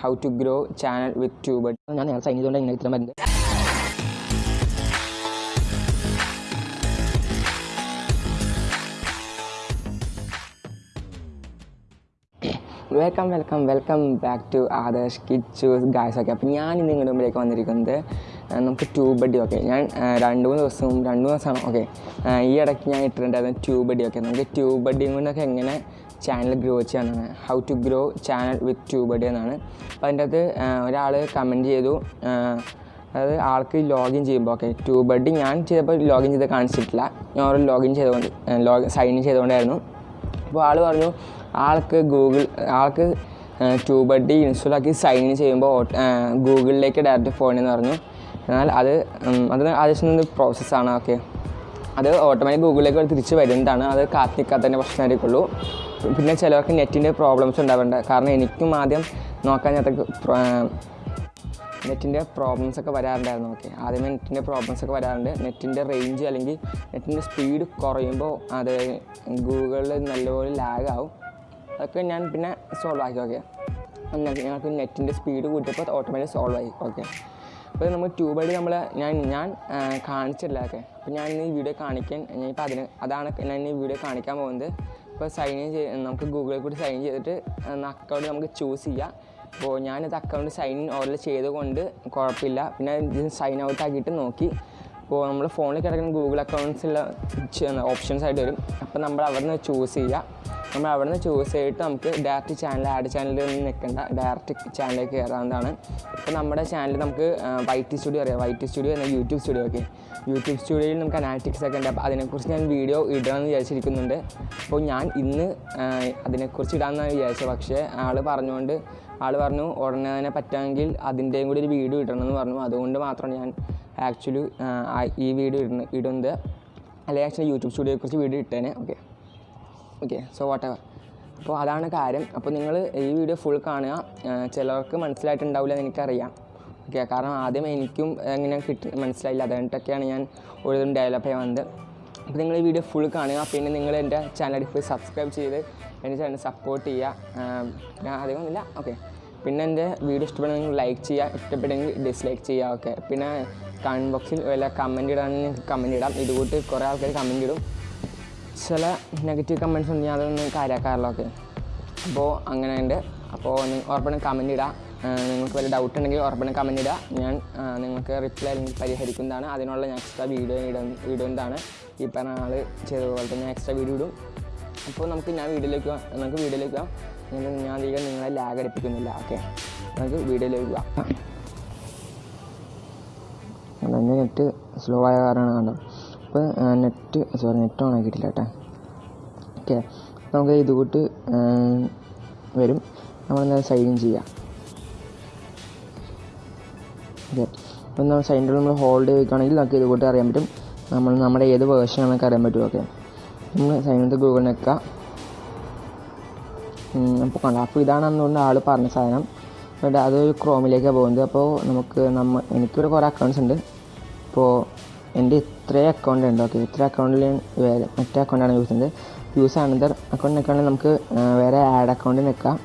How to grow channel with tube ഞാൻ നേരത്തെ sign ചെയ്തുകൊണ്ട് ഇങ്ങനെ ഇത്ര മരുന്ന് welcome welcome welcome back to Adarsh Kichus guys okay അപ്പം ഞാൻ ഇന്ന് നിങ്ങളുടെ മുമ്പിലേക്ക് വന്നിരിക്കുന്നത് നമുക്ക് ട്യൂബ് അടി ഓക്കെ ഞാൻ രണ്ട് മൂന്ന് ദിവസവും രണ്ട് മൂന്ന് ദിവസമാണ് ഓക്കെ ഈ ഇടയ്ക്ക് ഞാൻ ഇട്ടിട്ടുണ്ടായിരുന്നു ട്യൂബ് അടി ഓക്കെ നമുക്ക് ട്യൂബ് അടിയും കൊണ്ടൊക്കെ എങ്ങനെ ചാനൽ ഗ്രോ ചെയ്യാനാണ് how to grow channel with tube അടി എന്നാണ്. അപ്പോൾ അതിന്റെ അകത്ത് ഒരാൾ കമന്റ് ചെയ്തു അതായത് ആൾക്ക് ലോഗിൻ ചെയ്യുമ്പോൾ ഓക്കെ ട്യൂബ് അടി ഞാൻ ചെയ്തപ്പോൾ ലോഗിൻ ചെയ്ത് കാണിച്ചിട്ടില്ല. ഞാൻ ഓരോ ലോഗിൻ ചെയ്തുകൊണ്ട് ലോഗ് സൈൻ ഇൻ ചെയ്തുകൊണ്ടായിരുന്നു. അപ്പോൾ ആൾ പറഞ്ഞു ആൾക്ക് ഗൂഗിൾ ആൾക്ക് ട്യൂബ് അടി ഇൻസ്റ്റാൾ ആക്കി സൈൻ ഇൻ ചെയ്യുമ്പോൾ ഗൂഗിളിലേക്ക് ഡയറക്റ്റ് പോകണമെന്ന് പറഞ്ഞു. എന്നാൽ അത് അതിന് ആവശ്യം പ്രോസസ്സാണ് ഓക്കെ അത് ഓട്ടോമാറ്റിക് ഗൂഗിളിലേക്ക് തിരിച്ച് വരുന്നതാണ്. അത് കാത്തിക്കാത്തതിന്റെ പ്രശ്നമായിരിക്കുള്ളൂ. പിന്നെ ചിലവർക്ക് നെറ്റിന്റെ പ്രോബ്ലംസ് ഉണ്ടാവേണ്ട കാരണം എനിക്കും ആദ്യം നോക്കാൻ ഞാൻ നെറ്റിന്റെ പ്രോബ്ലംസ് ഒക്കെ വരാറുണ്ടായിരുന്നു ഓക്കെ ആദ്യമേ നെറ്റിന്റെ പ്രോബ്ലംസ് ഒക്കെ വരാറുണ്ട്. നെറ്റിന്റെ റേഞ്ച് അല്ലെങ്കിൽ നെറ്റിന്റെ സ്പീഡ് കുറയുമ്പോൾ അത് ഗൂഗിളിൽ നല്ലപോലെ ലാഗ് ആവും. അതൊക്കെ ഞാൻ പിന്നെ സോൾവ് ആക്കി ഓക്കെ ഞങ്ങൾക്ക് നെറ്റിന്റെ സ്പീഡ് കൂട്ടിയപ്പോൾ ഓട്ടോമാറ്റിക് സോൾവ് ആയി ഓക്കെ അപ്പോൾ നമ്മൾ ട്യൂബ് വഴി നമ്മൾ ഞാൻ ഞാൻ കാണിച്ചില്ല ഒക്കെ അപ്പോൾ ഞാൻ ഇന്ന് ഈ വീഡിയോ കാണിക്കാൻ ഞാൻ ഇപ്പോൾ അതിന് അതാണ് ഞാൻ ഈ വീഡിയോ കാണിക്കാൻ പോകുന്നത്. ഇപ്പോൾ സൈൻ ഇൻ ചെയ്ത് നമുക്ക് ഗൂഗിളിൽ കൂടി സൈൻ ചെയ്തിട്ട് അക്കൗണ്ട് നമുക്ക് ചൂസ് ചെയ്യാം. അപ്പോൾ ഞാനിത് അക്കൗണ്ട് സൈൻ ഇൻ ഓർഡർ ചെയ്തുകൊണ്ട് കുഴപ്പമില്ല. പിന്നെ സൈൻ ഔട്ട് ആക്കിയിട്ട് നോക്കി. അപ്പോൾ നമ്മൾ ഫോണിൽ കിടക്കുന്ന ഗൂഗിൾ അക്കൗണ്ട്സുള്ള ഓപ്ഷൻസ് ആയിട്ട് വരും. അപ്പോൾ നമ്മൾ അവിടെ നിന്ന് ചൂസ് ചെയ്യുക. നമ്മൾ അവിടെ നിന്ന് ചൂസ് ചെയ്തിട്ട് നമുക്ക് ഡയറക്റ്റ് ചാനൽ ആഡ് ചാനലിൽ നിന്ന് നിൽക്കേണ്ട ഡയറക്റ്റ് ചാനലിലേക്ക് കയറാവുന്നതാണ്. ഇപ്പോൾ നമ്മുടെ ചാനൽ നമുക്ക് വൈറ്റ് സ്റ്റുഡിയോ അറിയാം. വൈറ്റ് സ്റ്റുഡിയോ എന്ന യൂട്യൂബ് സ്റ്റുഡിയോ ഒക്കെ. യൂട്യൂബ് സ്റ്റുഡിയോയിൽ നമുക്ക് അനാലിറ്റിക്സ് ഒക്കെ ഉണ്ട്. അപ്പോൾ അതിനെക്കുറിച്ച് ഞാൻ വീഡിയോ ഇടണമെന്ന് വിചാരിച്ചിരിക്കുന്നുണ്ട്. അപ്പോൾ ഞാൻ ഇന്ന് അതിനെക്കുറിച്ച് ഇടാമെന്നാണ് വിചാരിച്ചത്. പക്ഷേ ആൾ പറഞ്ഞുകൊണ്ട് ആൾ പറഞ്ഞു ഉടനെ തന്നെ പറ്റുമെങ്കിൽ അതിന്റെയും കൂടി ഒരു വീഡിയോ ഇടണമെന്ന് പറഞ്ഞു. അതുകൊണ്ട് മാത്രമാണ് ഞാൻ ആക്ച്വലി ഈ വീഡിയോ ഇടുന്ന ഇടുന്നത്. അല്ലെങ്കിൽ ആക്ച്വലി യൂട്യൂബ് സ്റ്റുഡിയോയെക്കുറിച്ച് വീഡിയോ ഇട്ടേനെ. Okay okay so what ever അപ്പോൾ അതാണ് കാര്യം. അപ്പോൾ നിങ്ങൾ ഈ വീഡിയോ ഫുൾ കാണുക. ചിലർക്ക് മനസ്സിലായിട്ടുണ്ടാവില്ല എന്ന് എനിക്കറിയാം. ഓക്കെ കാരണം ആദ്യം എനിക്കും എങ്ങനെ കിട്ടി മനസ്സിലായില്ല. അതുകൊണ്ടൊക്കെയാണ് ഞാൻ ഒരു ഡെവലപ്പ് ചെയ്യാൻ വന്നത്. അപ്പോൾ നിങ്ങൾ ഈ വീഡിയോ ഫുൾ കാണുക. പിന്നെ നിങ്ങൾ എന്റെ ചാനൽ സബ്സ്ക്രൈബ് ചെയ്ത് എന്റെ ചാനൽ സപ്പോർട്ട് ചെയ്യുക. ഞാൻ അധികമൊന്നുമില്ല ഓക്കെ പിന്നെ എന്റെ വീഡിയോ ഇഷ്ടപ്പെടുന്നെങ്കിൽ ലൈക്ക് ചെയ്യുക ഇഷ്ടപ്പെട്ടെങ്കിൽ ഡിസ്ലൈക്ക് ചെയ്യുക ഓക്കെ പിന്നെ കമന്റ് ബോക്സിൽ വല്ല കമന്റ് ഇടാണെങ്കിൽ കമന്റ് ഇടാം. ഇതുകൂട്ട് കുറേ ആൾക്കാർ കമന്റ് ഇടും. ചില നെഗറ്റീവ് കമന്റ്സ് ഉണ്ട് ഞാൻ അതൊന്നും കാര്യമാക്കാറില്ല ഓക്കെ അപ്പോൾ അങ്ങനെ ഉണ്ട് അപ്പോൾ ഉറപ്പാണ് കമന്റ് ഇടാം. നിങ്ങൾക്ക് വല്ല ഡൗട്ട് ഉണ്ടെങ്കിൽ ഉറപ്പാണ് കമന്റ് ഇടുക ഞാൻ നിങ്ങൾക്ക് റിപ്ലൈ അല്ലെങ്കിൽ പരിഹരിക്കുന്നതാണ്. അതിനുള്ള ഞാൻ എക്സ്ട്രാ വീഡിയോ ഇടും ഇടുന്നതാണ്. ഈ പറഞ്ഞ ആൾ ചെയ്തതുപോലെ തന്നെ എക്സ്ട്രാ വീഡിയോ ഇടും. അപ്പോൾ നമുക്ക് ഞാൻ വീഡിയോയിലേക്ക് നമുക്ക് വീഡിയോയിലേക്ക് പോവാം ഞാൻ അധികം നിങ്ങളെ ലാഗ് അടിപ്പിക്കുന്നില്ല ഓക്കെ നമുക്ക് വീഡിയോയിലേക്ക് പോവാം എന്റെ നെറ്റ് സ്ലോ ആയ കാരണമാണ് കണ്ടോ? അപ്പോൾ നെറ്റ് സോറി നെറ്റ് ഓൺ ആക്കിയിട്ടില്ല കേട്ടോ. ഓക്കെ നമുക്ക് ഇത് കൂട്ട് വരും. നമ്മളെന്താ സൈൻ ഇൻ ചെയ്യാം? ഓക്കെ അപ്പം നമ്മൾ ഇൻ നമ്മൾ ഹോൾഡ് ചെയ്ത് വെക്കുകയാണെങ്കിൽ നമുക്ക് ഇത് കൂട്ട് അറിയാൻ പറ്റും. നമ്മൾ നമ്മുടെ ഏത് വേർഷൻ ആണെന്നൊക്കെ അറിയാൻ പറ്റും ഓക്കെ നമ്മൾ സൈനത്ത് ഗൂഗിൾ നിൽക്കുക. അപ്പോൾ കണ്ട? അപ്പോൾ ഇതാണ് അന്നുകൊണ്ട് ആൾ പറഞ്ഞ സാധനം. എന്നിട്ട് അതൊരു ക്രോമിലേക്കാണ് പോകുന്നത്. അപ്പോൾ നമുക്ക് നമ്മ എനിക്കൊരു കുറേ അക്കൗണ്ട്സ് ഉണ്ട്. അപ്പോൾ എന്റെ ഇത്രയും അക്കൗണ്ട് ഉണ്ട്? ഓക്കെ ഇത്ര അക്കൗണ്ടിൽ വേറെ മറ്റേ അക്കൗണ്ടാണ് യൂസ് ചെയ്യുന്നത്. യൂസ് ആണെന്ന് അക്കൗണ്ട് നിൽക്കുകയാണെങ്കിൽ നമുക്ക് വേറെ ആഡ് അക്കൗണ്ട് നിൽക്കാം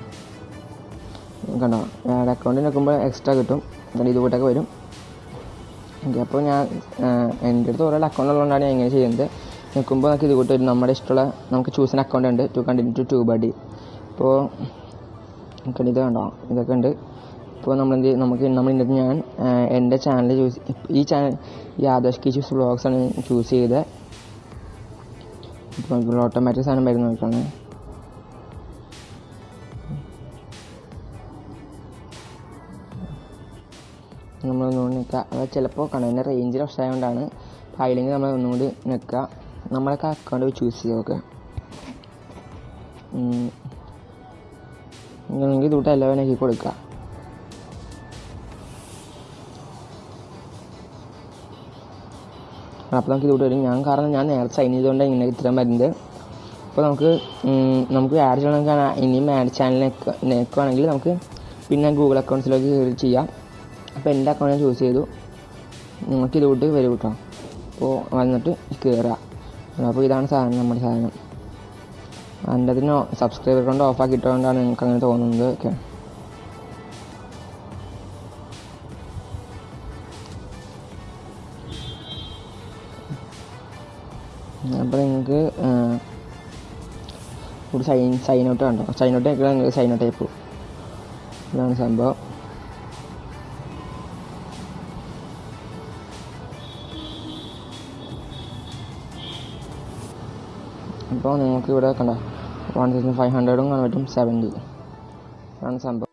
കണ്ടോ? ആഡ് അക്കൗണ്ട് നിൽക്കുമ്പോൾ എക്സ്ട്രാ കിട്ടും. എന്നിട്ട് ഇതുകൂട്ടൊക്കെ വരും. ഓക്കെ അപ്പോൾ ഞാൻ എന്റെ അടുത്ത് ഓരോ അക്കൗണ്ട് ഉള്ളതുകൊണ്ടാണ് ഞാൻ ഇങ്ങനെ ചെയ്യുന്നത്. നിൽക്കുമ്പോൾ നമുക്ക് ഇതുകൂട്ട് വരും നമ്മുടെ ഇഷ്ടമുള്ള നമുക്ക് ചൂസ് ചെയ്യുന്ന അക്കൗണ്ട് ഉണ്ട്. To continue to to buddy ഇപ്പോൾ നമുക്ക് ഇത് കണ്ടോ? ഇതൊക്കെ ഉണ്ട്. ഇപ്പോൾ നമ്മൾ എന്ത്? നമുക്ക് നമ്മൾ ഇന്നത്തെ ഞാൻ എന്റെ ചാനൽ ചൂസ് ഈ ചാനൽ ഈ ആദർശ് കിച്ചൂസ് ചൂസ് ആണ് ചൂസ് ചെയ്തത് ഇപ്പോൾ ഓട്ടോമാറ്റിക് സാധനം വരുന്ന നോക്കാണ്. നമ്മൾ ഒന്നുകൂടി നിൽക്കുക അത് ചിലപ്പോൾ കണ്ടതിന്റെ റേഞ്ചിൽ പ്രശ്നമായതുകൊണ്ടാണ് അപ്പോൾ അതിലെങ്കിൽ നമ്മൾ ഒന്നുകൂടി നിൽക്കുക നമ്മളൊക്കെ അക്കൗണ്ട് ചൂസ് ചെയ്യുക ഓക്കെ. നിങ്ങൾക്ക് എല്ലാം ആക്കി കൊടുക്കുക. അപ്പോൾ നമുക്ക് ഇതുകൂട്ട് വരും ഞാൻ കാരണം ഞാൻ നേരത്തെ സൈൻ ചെയ്തുകൊണ്ട് ഇങ്ങനെ ഇത്രയും വരുന്നത്. അപ്പോൾ നമുക്ക് നമുക്ക് ആഡ് ചെയ്യണമെങ്കിൽ ഇനിയും ആഡ് ചാനലിനൊക്കെ നമുക്ക് പിന്നെ ഗൂഗിൾ അക്കൗണ്ട്സിലേക്ക് കയറി ചെയ്യാം. അപ്പോൾ എന്റെ അക്കൗണ്ട് ഞാൻ ചൂസ് ചെയ്തു. നിങ്ങൾക്ക് ഇതുകൂട്ട് വരും കേട്ടോ. അപ്പോൾ വന്നിട്ട് കയറുക. അപ്പോൾ ഇതാണ് സാധനം നമ്മുടെ സാധനം. എന്റെ അതിന് സബ്സ്ക്രൈബർ കൊണ്ട് ഓഫാക്കിയിട്ടുകൊണ്ടാണ് നിങ്ങൾക്ക് അങ്ങനെ തോന്നുന്നത്. ഓക്കെ അപ്പോൾ നിങ്ങൾക്ക് ഒരു സൈൻ സൈൻ ഔട്ട് കണ്ടോ സൈൻ ഔട്ട് ആക്കിയാൽ നിങ്ങൾക്ക് സൈൻ ഔട്ട് ആയിപ്പോൾ ഇതാണ് സംഭവം. അപ്പോൾ നിങ്ങൾക്ക് ഇവിടെ കണ്ടോ? വൺ തൗസൻഡ് ഫൈവ് ഹൺഡ്രഡും കാണാൻ പറ്റും സെവൻറ്റി ആണ് സംഭവം